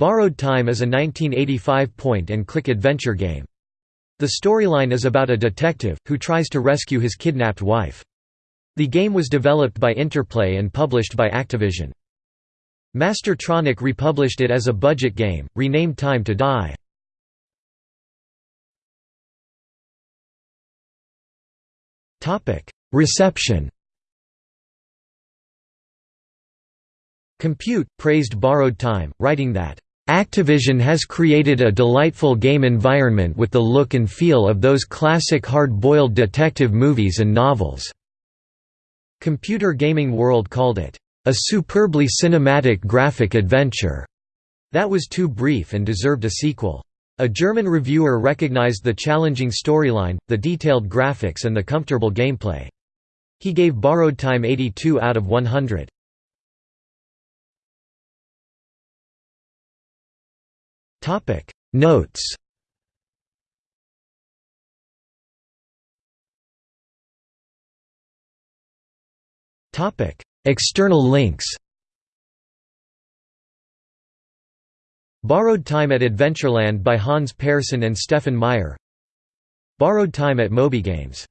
Borrowed Time is a 1985 point-and-click adventure game. The storyline is about a detective, who tries to rescue his kidnapped wife. The game was developed by Interplay and published by Activision. Mastertronic republished it as a budget game, renamed Time to Die. Reception Compute, praised Borrowed Time, writing that, "...Activision has created a delightful game environment with the look and feel of those classic hard-boiled detective movies and novels." Computer Gaming World called it, "...a superbly cinematic graphic adventure." That was too brief and deserved a sequel. A German reviewer recognized the challenging storyline, the detailed graphics and the comfortable gameplay. He gave Borrowed Time 82 out of 100. Topic. Notes. Topic. External links. Borrowed Time at Adventureland by Hans Persson and Stefan Meyer. Borrowed Time at MobyGames